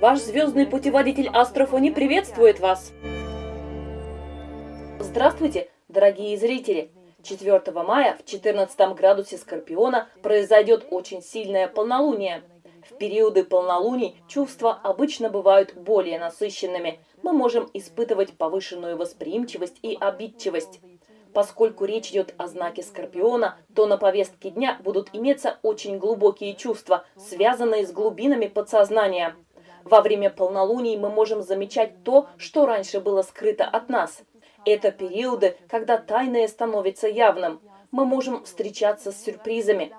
Ваш звездный путеводитель Астрофони приветствует вас! Здравствуйте, дорогие зрители! 4 мая в 14 градусе Скорпиона произойдет очень сильное полнолуние. В периоды полнолуний чувства обычно бывают более насыщенными. Мы можем испытывать повышенную восприимчивость и обидчивость. Поскольку речь идет о знаке Скорпиона, то на повестке дня будут иметься очень глубокие чувства, связанные с глубинами подсознания. Во время полнолуний мы можем замечать то, что раньше было скрыто от нас. Это периоды, когда тайное становится явным. Мы можем встречаться с сюрпризами.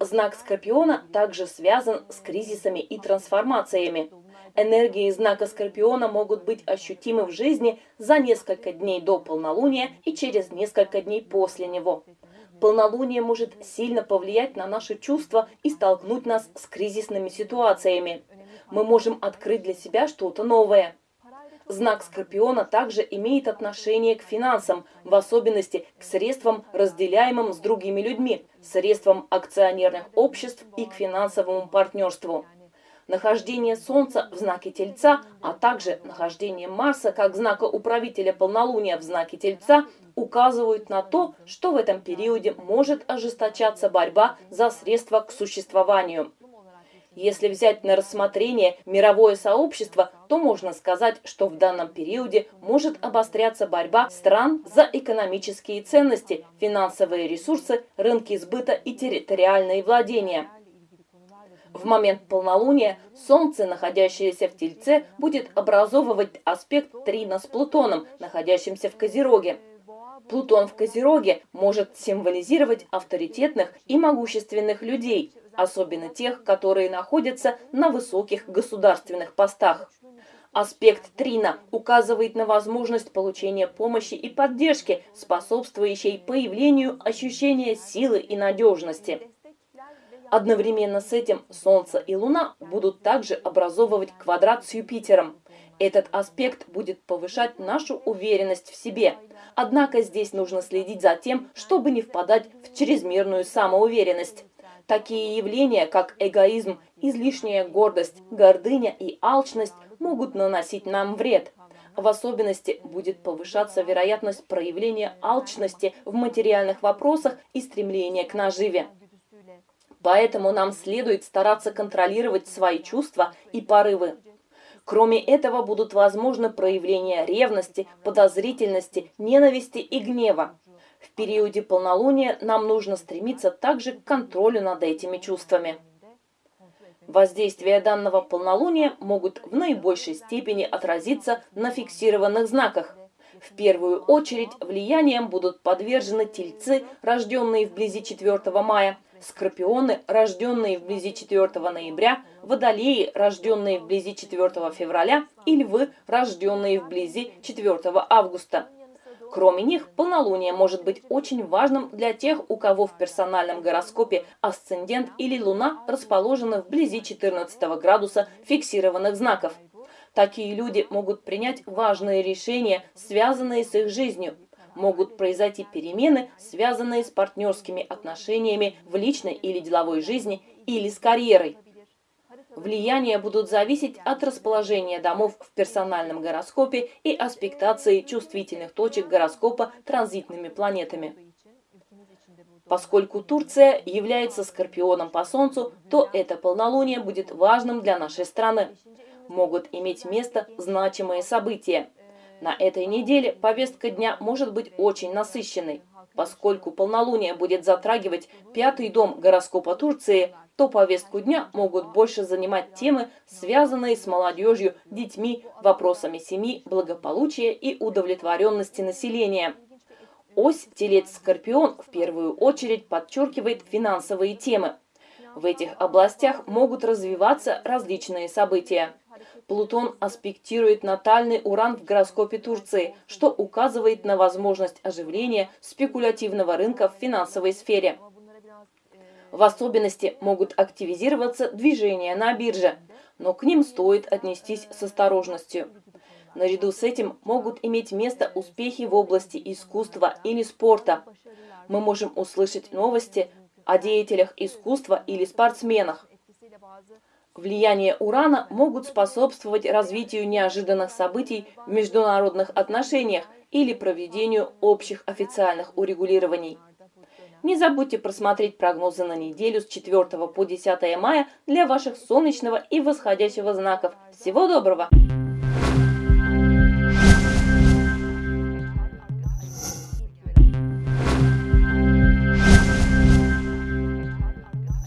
Знак Скорпиона также связан с кризисами и трансформациями. Энергии знака Скорпиона могут быть ощутимы в жизни за несколько дней до полнолуния и через несколько дней после него. Полнолуние может сильно повлиять на наши чувства и столкнуть нас с кризисными ситуациями. Мы можем открыть для себя что-то новое. Знак Скорпиона также имеет отношение к финансам, в особенности к средствам, разделяемым с другими людьми, средствам акционерных обществ и к финансовому партнерству. Нахождение Солнца в знаке Тельца, а также нахождение Марса как знака управителя полнолуния в знаке Тельца указывают на то, что в этом периоде может ожесточаться борьба за средства к существованию. Если взять на рассмотрение мировое сообщество, то можно сказать, что в данном периоде может обостряться борьба стран за экономические ценности, финансовые ресурсы, рынки сбыта и территориальные владения. В момент полнолуния Солнце, находящееся в Тельце, будет образовывать аспект Трина с Плутоном, находящимся в Козероге. Плутон в Козероге может символизировать авторитетных и могущественных людей, особенно тех, которые находятся на высоких государственных постах. Аспект Трина указывает на возможность получения помощи и поддержки, способствующей появлению ощущения силы и надежности. Одновременно с этим Солнце и Луна будут также образовывать квадрат с Юпитером. Этот аспект будет повышать нашу уверенность в себе. Однако здесь нужно следить за тем, чтобы не впадать в чрезмерную самоуверенность. Такие явления, как эгоизм, излишняя гордость, гордыня и алчность могут наносить нам вред. В особенности будет повышаться вероятность проявления алчности в материальных вопросах и стремления к наживе. Поэтому нам следует стараться контролировать свои чувства и порывы. Кроме этого будут возможны проявления ревности, подозрительности, ненависти и гнева. В периоде полнолуния нам нужно стремиться также к контролю над этими чувствами. Воздействия данного полнолуния могут в наибольшей степени отразиться на фиксированных знаках. В первую очередь влиянием будут подвержены тельцы, рожденные вблизи 4 мая, скорпионы, рожденные вблизи 4 ноября, водолеи, рожденные вблизи 4 февраля и львы, рожденные вблизи 4 августа. Кроме них, полнолуние может быть очень важным для тех, у кого в персональном гороскопе асцендент или луна расположены вблизи 14 градуса фиксированных знаков. Такие люди могут принять важные решения, связанные с их жизнью, могут произойти перемены, связанные с партнерскими отношениями в личной или деловой жизни или с карьерой. Влияния будут зависеть от расположения домов в персональном гороскопе и аспектации чувствительных точек гороскопа транзитными планетами. Поскольку Турция является скорпионом по Солнцу, то это полнолуние будет важным для нашей страны. Могут иметь место значимые события. На этой неделе повестка дня может быть очень насыщенной. Поскольку полнолуние будет затрагивать пятый дом гороскопа Турции, то повестку дня могут больше занимать темы, связанные с молодежью, детьми, вопросами семьи, благополучия и удовлетворенности населения. Ось Телец-Скорпион в первую очередь подчеркивает финансовые темы. В этих областях могут развиваться различные события. Плутон аспектирует натальный уран в гороскопе Турции, что указывает на возможность оживления спекулятивного рынка в финансовой сфере. В особенности могут активизироваться движения на бирже, но к ним стоит отнестись с осторожностью. Наряду с этим могут иметь место успехи в области искусства или спорта. Мы можем услышать новости о деятелях искусства или спортсменах. Влияние Урана могут способствовать развитию неожиданных событий в международных отношениях или проведению общих официальных урегулирований. Не забудьте просмотреть прогнозы на неделю с 4 по 10 мая для ваших солнечного и восходящего знаков. Всего доброго!